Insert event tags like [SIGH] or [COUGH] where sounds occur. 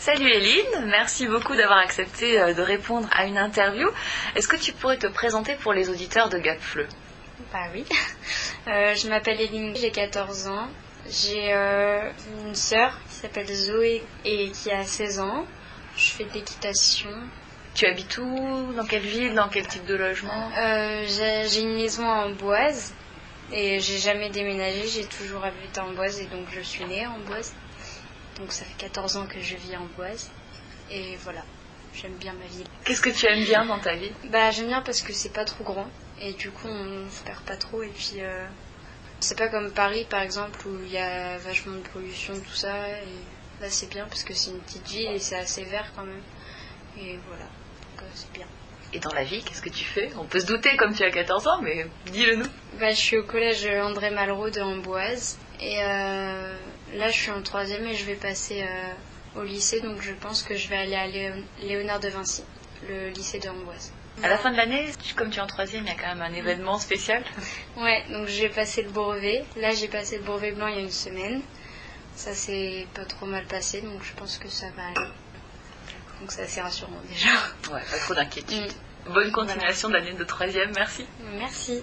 Salut Eline, merci beaucoup d'avoir accepté euh, de répondre à une interview. Est-ce que tu pourrais te présenter pour les auditeurs de Gapfleu? Bah oui. [LAUGHS] Euh, je m'appelle Eline, j'ai 14 ans. J'ai euh, une sœur qui s'appelle Zoé et qui a 16 ans. Je fais de l'équitation. Tu habites où? Dans quelle ville? Dans quel type de logement? Euh, j'ai une maison à Amboise et j'ai jamais déménagé. J'ai toujours habité à Amboise et donc je suis née à Amboise. Donc ça fait 14 ans que je vis à Amboise. Et voilà, j'aime bien ma ville. Qu'est-ce que tu aimes bien dans ta vie Bah j'aime bien parce que c'est pas trop grand et du coup on se perd pas trop et puis euh, c'est pas comme Paris par exemple où il y a vachement de pollution tout ça et là c'est bien parce que c'est une petite ville et c'est assez vert quand même et voilà donc euh, c'est bien. Et dans la vie, qu'est-ce que tu fais? On peut se douter comme tu as 14 ans, mais dis-le nous. Bah je suis au collège André Malraux de Amboise et euh, là je suis en troisième et je vais passer euh, au lycée donc je pense que je vais aller à Léon- Léonard de Vinci, le lycée de Amboise. À la fin de l'année, comme tu es en troisième, il y a quand même un événement spécial. [LAUGHS] Ouais, donc j'ai passé le brevet. Là, j'ai passé le brevet blanc il y a une semaine. Ça s'est pas trop mal passé, donc je pense que ça va aller. Donc c'est assez rassurant déjà. Ouais, pas trop d'inquiétude. Mm. Bonne continuation d'année de troisième, merci. Merci.